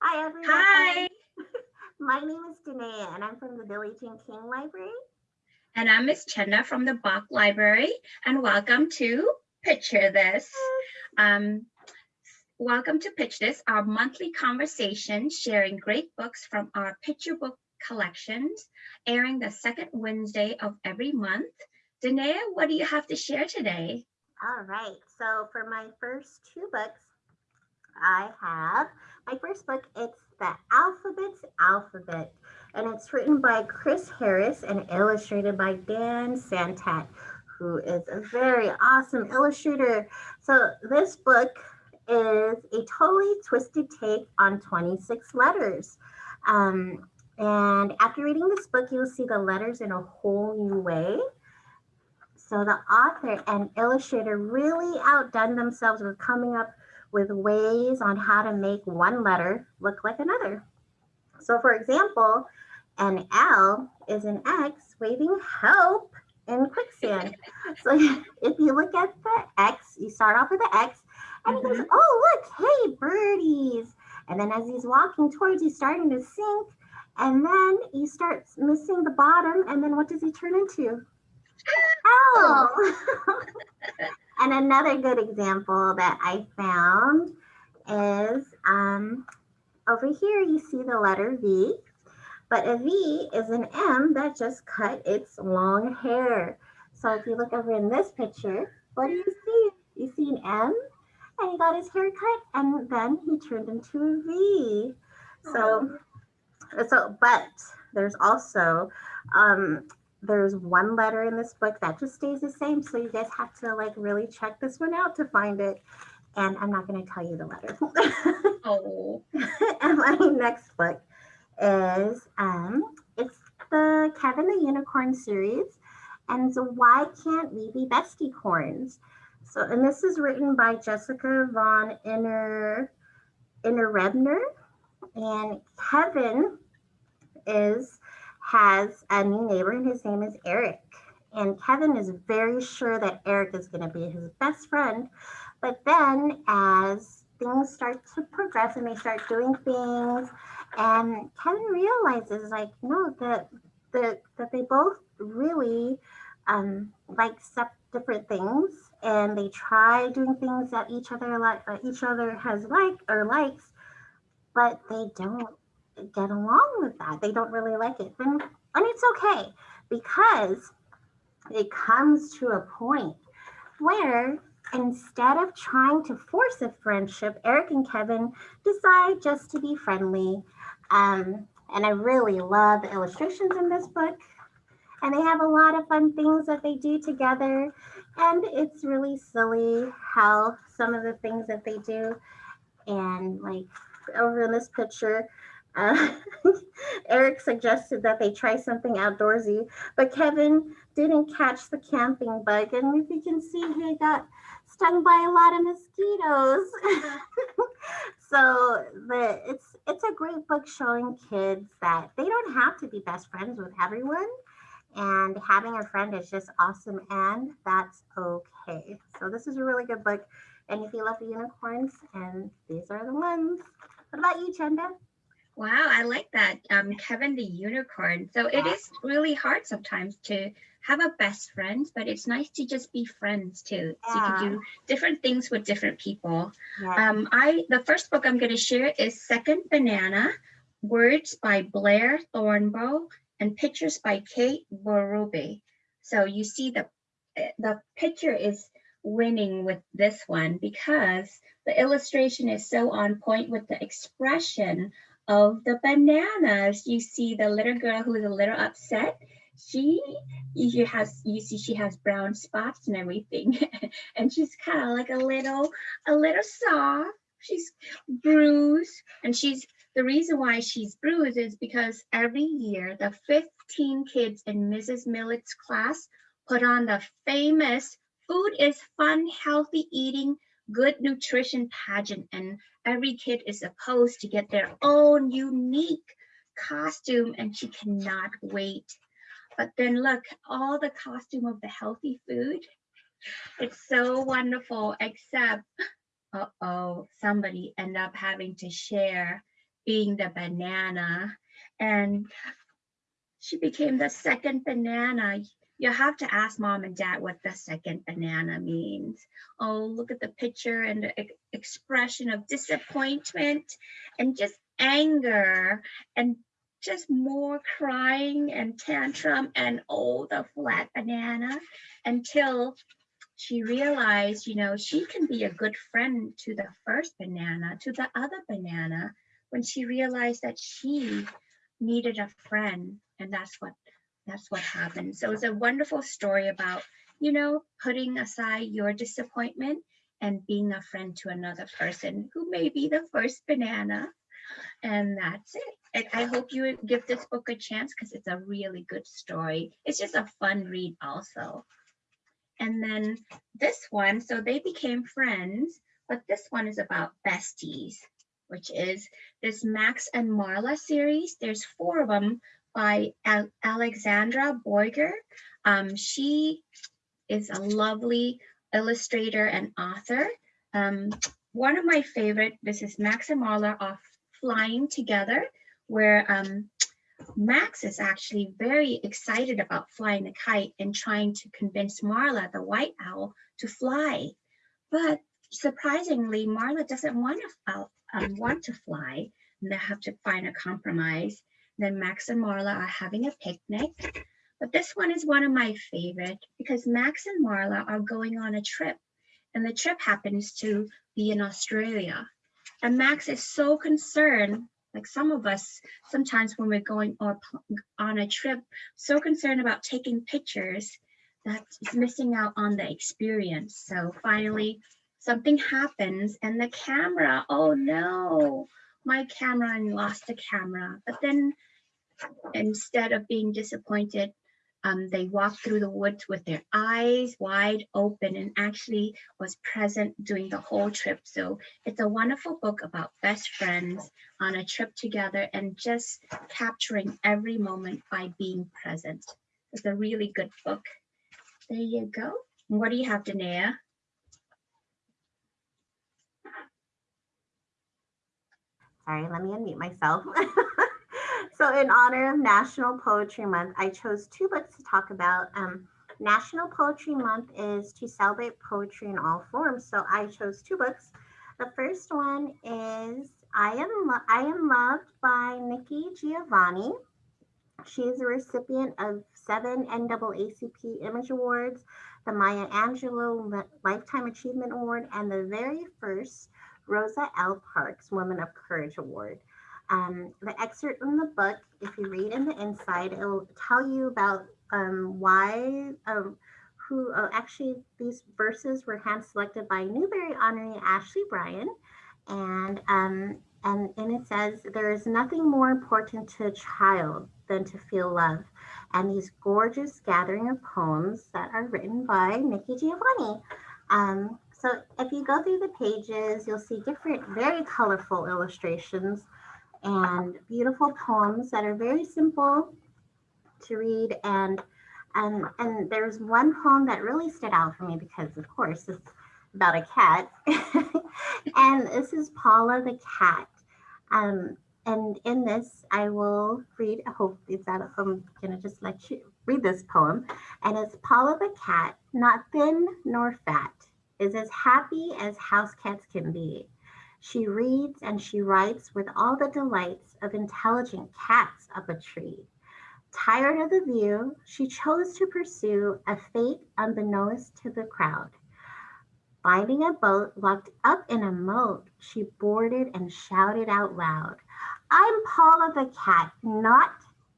Hi, everyone. Hi, My name is Danae, and I'm from the Billie Jean King Library. and I'm Miss Chenda from the Bach Library, and welcome to Picture This. Um, welcome to Pitch This, our monthly conversation sharing great books from our picture book collections, airing the second Wednesday of every month. Danae, what do you have to share today? All right. So for my first two books, I have my first book. It's the Alphabet's Alphabet, and it's written by Chris Harris and illustrated by Dan Santat, who is a very awesome illustrator. So this book is a totally twisted take on 26 letters. Um, and after reading this book, you'll see the letters in a whole new way. So the author and illustrator really outdone themselves with coming up with ways on how to make one letter look like another. So for example, an L is an X waving help in quicksand. So if you look at the X, you start off with the X and he goes, mm-hmm. oh look, hey birdies. And then as he's walking towards, he's starting to sink. And then he starts missing the bottom. And then what does he turn into? L. Oh. And another good example that I found is um, over here, you see the letter V, but a V is an M that just cut its long hair. So if you look over in this picture, what do you see? You see an M and he got his hair cut and then he turned into a V. So, so, but there's also, um, there's one letter in this book that just stays the same. So you guys have to like really check this one out to find it. And I'm not going to tell you the letter. Oh, and my next book is um, it's the Kevin the Unicorn series, and so why can't we be bestie corns? So, and this is written by Jessica von Inner Innerebner, and Kevin is has a new neighbor, and his name is Eric. And Kevin is very sure that Eric is going to be his best friend. But then, as things start to progress and they start doing things, and Kevin realizes, like, no, that the, that they both really um, like different things, and they try doing things that each other like uh, each other has liked or likes, but they don't get along with that. They don't really like it. And, and it's okay because it comes to a point where instead of trying to force a friendship, Eric and Kevin decide just to be friendly. Um, and I really love the illustrations in this book. And they have a lot of fun things that they do together. And it's really silly how some of the things that they do. And like over in this picture, uh, Eric suggested that they try something outdoorsy, but Kevin didn't catch the camping bug. And if you can see, he got stung by a lot of mosquitoes. so the it's it's a great book showing kids that they don't have to be best friends with everyone. And having a friend is just awesome, and that's okay. So this is a really good book. And if you love the unicorns, and these are the ones. What about you, Chenda? Wow, I like that. Um, Kevin the Unicorn. So it is really hard sometimes to have a best friend, but it's nice to just be friends too. So you can do different things with different people. Yeah. Um, I the first book I'm going to share is Second Banana, words by Blair Thornburgh and pictures by Kate Berube. So you see the the picture is winning with this one because the illustration is so on point with the expression of the bananas. You see the little girl who is a little upset. She you has you see she has brown spots and everything, and she's kind of like a little a little soft. She's bruised, and she's the reason why she's bruised is because every year the 15 kids in Mrs. Millett's class put on the famous Food is Fun, Healthy Eating, Good Nutrition pageant, and every kid is supposed to get their own unique costume, and she cannot wait. But then look, all the costume of the healthy food. It's so wonderful, except, uh-oh, somebody end up having to share being the banana. And she became the second banana. You have to ask mom and dad what the second banana means. Oh, look at the picture and the ex- expression of disappointment and just anger and just more crying and tantrum and oh, the flat banana until she realized, you know, she can be a good friend to the first banana, to the other banana, when she realized that she needed a friend. And that's what that's what happened. So it's a wonderful story about, you know, putting aside your disappointment and being a friend to another person who may be the first banana. And that's it. And I hope you give this book a chance because it's a really good story. It's just a fun read also. And then this one, so they became friends, but this one is about besties, which is this Max and Marla series. There's four of them by Al- Alexandra Boiger. Um, she is a lovely illustrator and author. Um, one of my favorite, this is Max and Marla off flying together, where um, Max is actually very excited about flying a kite and trying to convince Marla, the white owl, to fly. But surprisingly, Marla doesn't want to um, want to fly, and they have to find a compromise. Then Max and Marla are having a picnic. But this one is one of my favorite because Max and Marla are going on a trip, and the trip happens to be in Australia. And Max is so concerned like some of us sometimes when we're going on a trip so concerned about taking pictures that is missing out on the experience so finally something happens and the camera oh no my camera and lost the camera but then instead of being disappointed um, they walked through the woods with their eyes wide open and actually was present during the whole trip. So it's a wonderful book about best friends on a trip together and just capturing every moment by being present. It's a really good book. There you go. What do you have, Danae? Sorry, let me unmute myself. So, in honor of National Poetry Month, I chose two books to talk about. Um, National Poetry Month is to celebrate poetry in all forms. So, I chose two books. The first one is I Am, Lo- I Am Loved by Nikki Giovanni. She is a recipient of seven NAACP Image Awards, the Maya Angelou Lifetime Achievement Award, and the very first Rosa L. Parks Woman of Courage Award. Um, the excerpt from the book, if you read in the inside, it will tell you about um, why, um, who uh, actually these verses were hand selected by Newbery honoree Ashley Bryan. And, um, and, and it says, there is nothing more important to a child than to feel love. And these gorgeous gathering of poems that are written by Nikki Giovanni. Um, so if you go through the pages, you'll see different, very colorful illustrations and beautiful poems that are very simple to read. And and and there's one poem that really stood out for me because of course it's about a cat. And this is paula the cat. Um and in this i will read i hope it's that i'm gonna just let you read this poem. And it's paula the cat not thin nor fat is as happy as house cats can be she reads and she writes with all the delights of intelligent cats up a tree. Tired of the view, she chose to pursue a fate unbeknownst to the crowd. Finding a boat locked up in a moat, she boarded and shouted out loud, I'm Paula the cat, not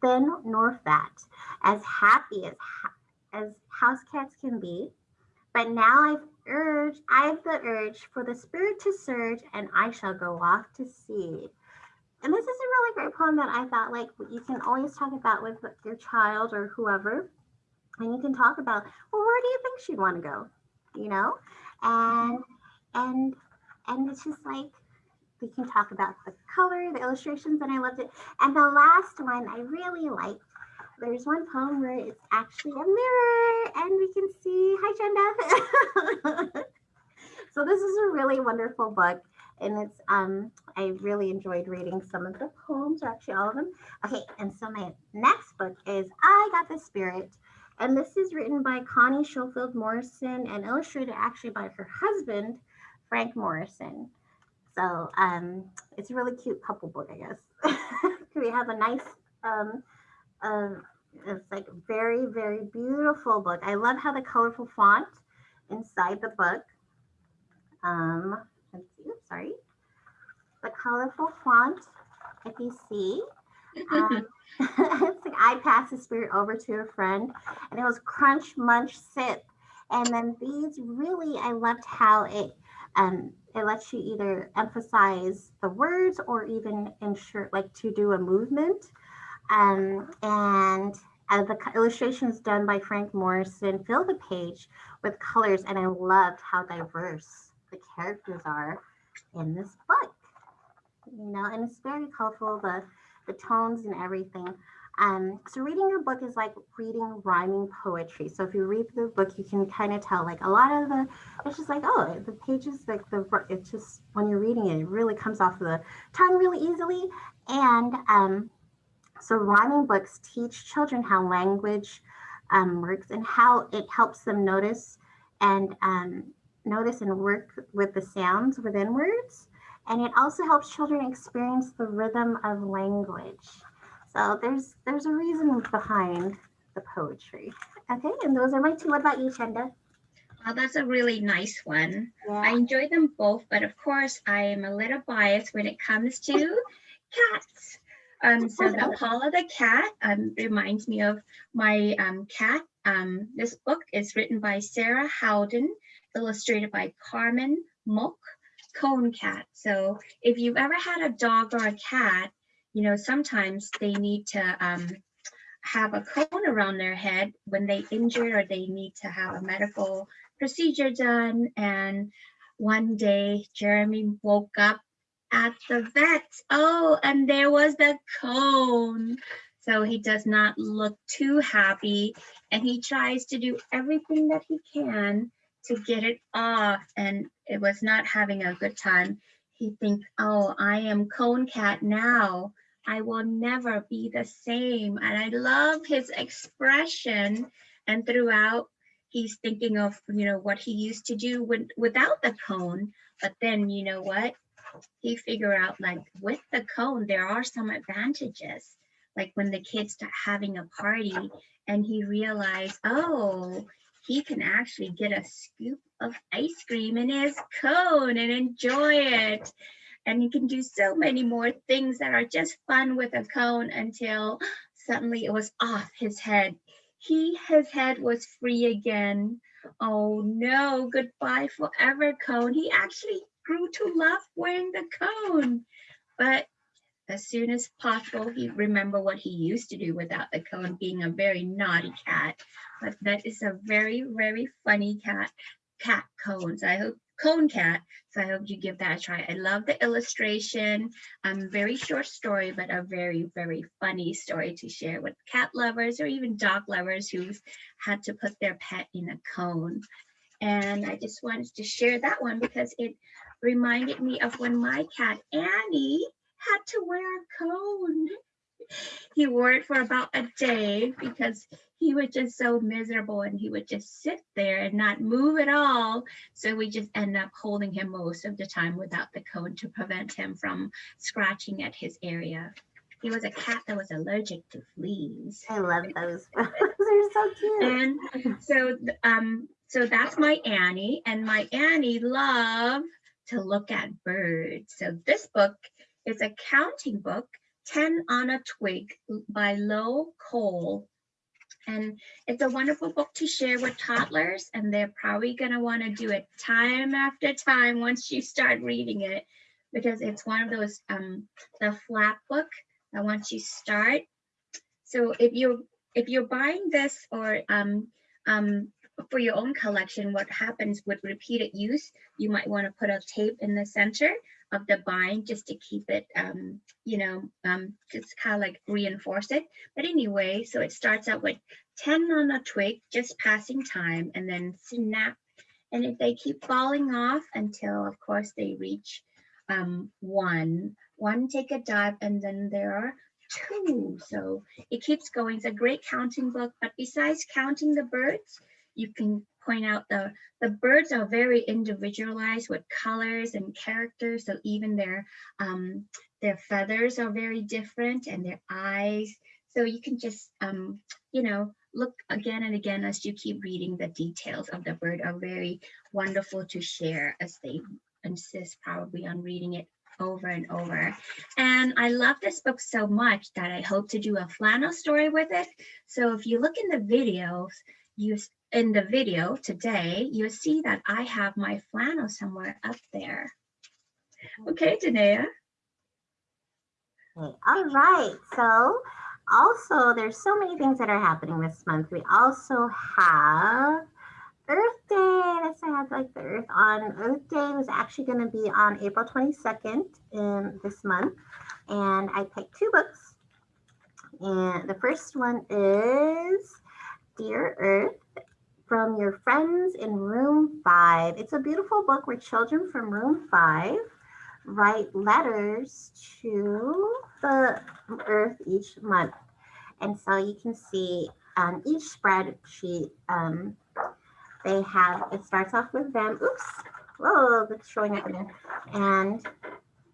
thin nor fat, as happy as, as house cats can be. But now I've urge, I have the urge for the spirit to surge, and I shall go off to sea. And this is a really great poem that I thought like you can always talk about with your child or whoever, and you can talk about, well, where do you think she'd want to go? You know, and and and it's just like we can talk about the color, the illustrations, and I loved it. And the last one I really liked there's one poem where it's actually a mirror and we can see, hi Chenda. so this is a really wonderful book and it's um I really enjoyed reading some of the poems, or actually all of them. Okay, and so my next book is I Got the Spirit, and this is written by Connie Schofield Morrison and illustrated actually by her husband, Frank Morrison. So um, it's a really cute couple book, I guess. we have a nice um, uh, it's like very very beautiful book. I love how the colorful font inside the book. Um, let's see, sorry. The colorful font, if you see, um, it's like I pass the spirit over to a friend, and it was crunch, munch, sip. And then these really, I loved how it um, it lets you either emphasize the words or even ensure like to do a movement. Um, and uh, the illustrations done by Frank Morrison fill the page with colors, and I loved how diverse the characters are in this book. You know, and it's very colorful. The the tones and everything. Um, so reading a book is like reading rhyming poetry. So if you read the book, you can kind of tell like a lot of the, it's just like, oh, the pages, like the, it's just, when you're reading it, it really comes off the tongue really easily. And um, so rhyming books teach children how language um, works and how it helps them notice and um, notice and work with the sounds within words and it also helps children experience the rhythm of language. So there's there's a reason behind the poetry. Okay, and those are my two. What about you, Chenda? Well, that's a really nice one. Yeah. I enjoy them both, but of course, I am a little biased when it comes to cats. Um, so the Paula the cat um, reminds me of my um, cat. Um, this book is written by Sarah Howden, illustrated by Carmen Mok cone cat. So if you've ever had a dog or a cat, you know, sometimes they need to um, have a cone around their head when they injured or they need to have a medical procedure done. And one day Jeremy woke up at the vet. Oh, and there was the cone. So he does not look too happy and he tries to do everything that he can to get it off and it was not having a good time. He think, oh, I am cone cat now. I will never be the same. And I love his expression. And throughout, he's thinking of, you know, what he used to do with, without the cone. But then, you know what? He figure out like with the cone, there are some advantages. Like when the kids start having a party and he realized, oh, he can actually get a scoop of ice cream in his cone and enjoy it. And he can do so many more things that are just fun with a cone until suddenly it was off his head. He, his head was free again. Oh no, goodbye forever cone. He actually grew to love wearing the cone. But as soon as possible, he remember what he used to do without the cone, being a very naughty cat. But that is a very, very funny cat, cat cones. I hope cone cat. So I hope you give that a try. I love the illustration. Um, very short story, but a very, very funny story to share with cat lovers or even dog lovers who've had to put their pet in a cone. And I just wanted to share that one because it reminded me of when my cat Annie had to wear a cone. He wore it for about a day because he was just so miserable and he would just sit there and not move at all. So we just end up holding him most of the time without the cone to prevent him from scratching at his area. He was a cat that was allergic to fleas. I love those. those are so cute. And so um so that's my Annie and my Annie loved to look at birds. So this book is a counting book, 10 on a Twig by Lo Cole. And it's a wonderful book to share with toddlers, and they're probably going to want to do it time after time once you start reading it, because it's one of those, um, the flap book that once you start. So if you're if you're buying this or um, um, for your own collection, what happens with repeated use, you might want to put a tape in the center of the bind just to keep it, um, you know, um, just kind of like reinforce it. But anyway, so it starts out with 10 on a twig, just passing time, and then snap. And if they keep falling off until, of course, they reach um, one, one take a dive, and then there are two. So it keeps going. It's a great counting book. But besides counting the birds, you can point out the the birds are very individualized with colors and characters. So even their um, their feathers are very different and their eyes. So you can just um, you know look again and again as you keep reading the details of the bird are very wonderful to share as they insist probably on reading it over and over. And I love this book so much that I hope to do a flannel story with it. So if you look in the videos, you in the video today, you'll see that I have my flannel somewhere up there. Okay, Danae. Okay, all right. So also there's so many things that are happening this month. We also have Earth Day. That's I have like the Earth on. Earth Day was actually going to be on April 22nd in this month. And I picked two books. And the first one is Dear Earth from your friends in room five. It's a beautiful book where children from room five write letters to the earth each month. And so you can see on each spreadsheet, um, they have, it starts off with them, oops, whoa, it's showing up again. And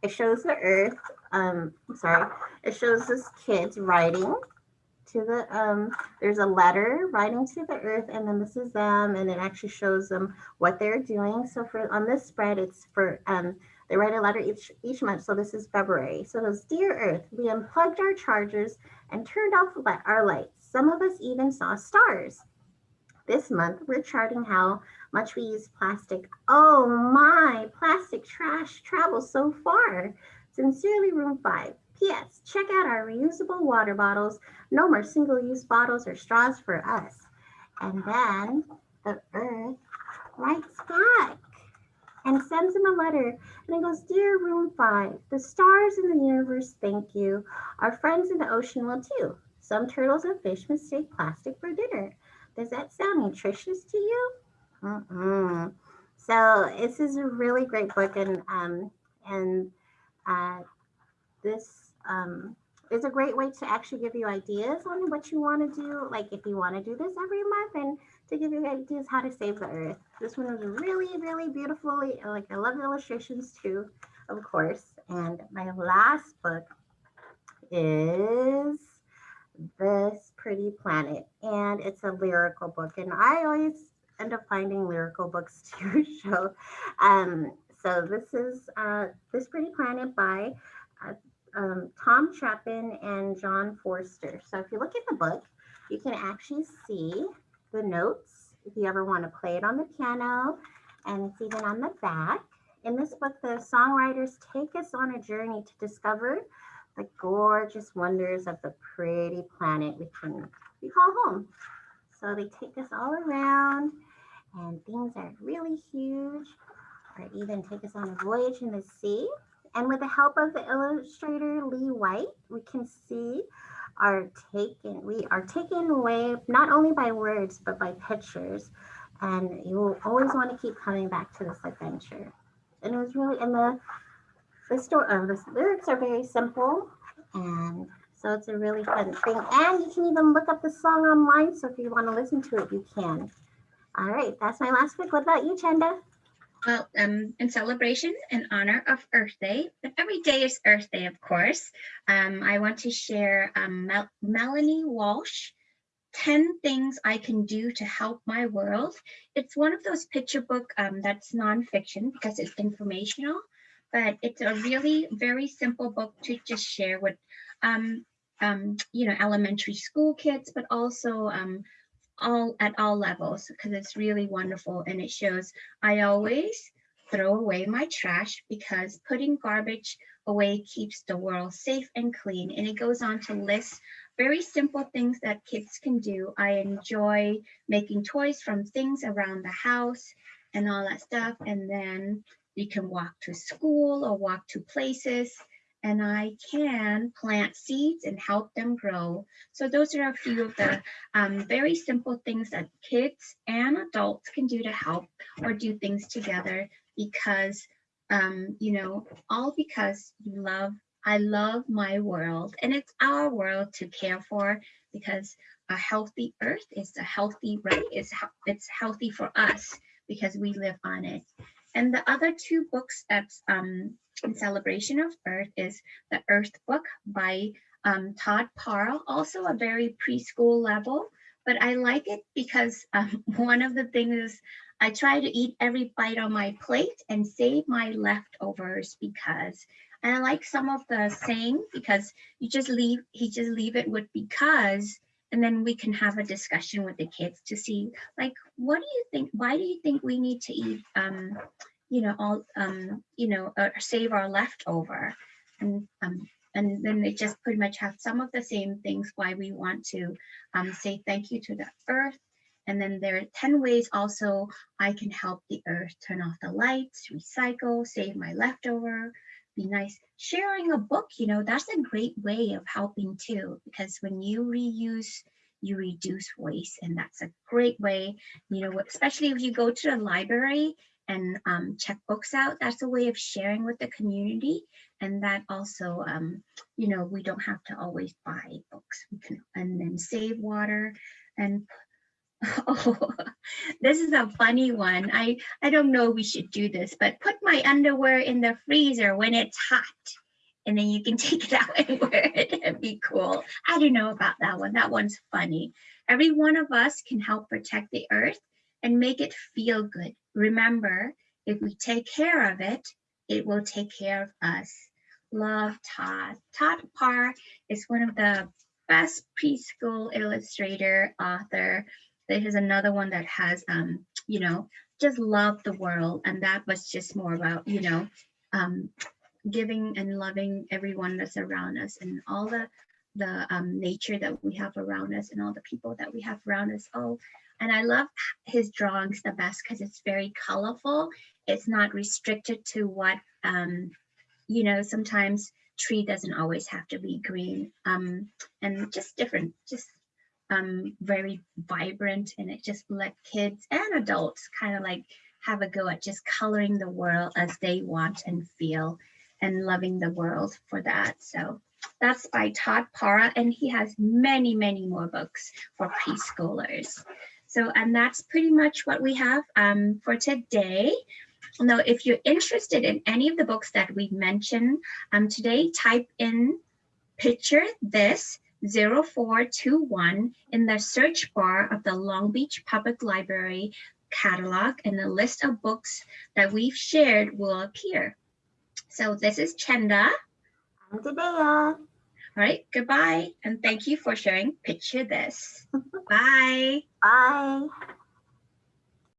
it shows the earth, um, I'm sorry, it shows this kids writing to the, um, there's a letter writing to the earth and then this is them and it actually shows them what they're doing. So for, on this spread, it's for, um, they write a letter each, each month. So this is February. So it goes, Dear Earth, we unplugged our chargers and turned off our lights. Some of us even saw stars. This month, we're charting how much we use plastic. Oh my, plastic trash travels so far. Sincerely, room five. P.S. Check out our reusable water bottles. No more single-use bottles or straws for us. And then the earth writes back and sends him a letter. And it goes, Dear Room 5, the stars in the universe thank you. Our friends in the ocean will too. Some turtles and fish mistake plastic for dinner. Does that sound nutritious to you? Mm-mm. So this is a really great book, and um, and uh, this um, is a great way to actually give you ideas on what you want to do. Like if you want to do this every month, and to give you ideas how to save the earth. This one was really, really beautifully, like I love the illustrations too, of course. And my last book is This Pretty Planet. And it's a lyrical book. And I always end up finding lyrical books to show. Um, so this is uh, This Pretty Planet by um, Tom Chapin and John Forster. So if you look at the book, you can actually see the notes if you ever want to play it on the piano and it's even on the back. In this book, the songwriters take us on a journey to discover the gorgeous wonders of the pretty planet we can we call home. So they take us all around and things are really huge or even take us on a voyage in the sea. And with the help of the illustrator Lee White, we can see are taken, we are taken away not only by words, but by pictures. And you will always want to keep coming back to this adventure. And it was really, and the, the story, uh, the lyrics are very simple. And so it's a really fun thing. And you can even look up the song online. So if you want to listen to it, you can. All right, that's my last pick. What about you, Chenda? Well, um, in celebration in honor of Earth Day, but every day is Earth Day, of course. Um, I want to share um, Mel Melanie Walsh, 10 Things I Can Do to Help My World. It's one of those picture book um, that's nonfiction because it's informational, but it's a really very simple book to just share with, um, um, you know, elementary school kids, but also all at all levels because it's really wonderful and it shows I always throw away my trash because putting garbage away keeps the world safe and clean and it goes on to list very simple things that kids can do. I enjoy making toys from things around the house and all that stuff and then you can walk to school or walk to places and I can plant seeds and help them grow. So those are a few of the um, very simple things that kids and adults can do to help or do things together because um, you know, all because you love, I love my world and it's our world to care for because a healthy earth is a healthy, right? It's, it's healthy for us because we live on it. And the other two books that's um, in celebration of Earth is the Earth book by um, Todd Parr, also a very preschool level. But I like it because um, one of the things is I try to eat every bite on my plate and save my leftovers because and I like some of the saying because you just leave he just leave it with because and then we can have a discussion with the kids to see like what do you think why do you think we need to eat um you know all um you know uh, save our leftover and um and then they just pretty much have some of the same things why we want to um, say thank you to the earth and then there are 10 ways also I can help the earth turn off the lights, recycle, save my leftover, be nice. Sharing a book, you know, that's a great way of helping too, because when you reuse, you reduce waste. And that's a great way, you know, especially if you go to the library and um, check books out, that's a way of sharing with the community. And that also, um, you know, we don't have to always buy books. We can, and then save water and Oh, this is a funny one. I, I don't know we should do this, but put my underwear in the freezer when it's hot. And then you can take it out and wear it. It'd be cool. I don't know about that one. That one's funny. Every one of us can help protect the earth and make it feel good. Remember, if we take care of it, it will take care of us. Love Todd. Todd Parr is one of the best preschool illustrator, author, there's another one that has, um, you know, just love the world. And that was just more about, you know, um, giving and loving everyone that's around us and all the the um, nature that we have around us and all the people that we have around us. Oh, and I love his drawings the best because it's very colorful. It's not restricted to what, um, you know, sometimes tree doesn't always have to be green um, and just different, just um, very vibrant and it just let kids and adults kind of like have a go at just coloring the world as they want and feel and loving the world for that. So that's by Todd Parr and he has many, many more books for preschoolers. So, and that's pretty much what we have um, for today. Now, if you're interested in any of the books that we've mentioned um, today, type in picture this 0421 in the search bar of the Long Beach Public Library catalog and the list of books that we've shared will appear. So this is Chenda. I'm Debea. All right, goodbye. And thank you for sharing Picture This. Bye. Bye.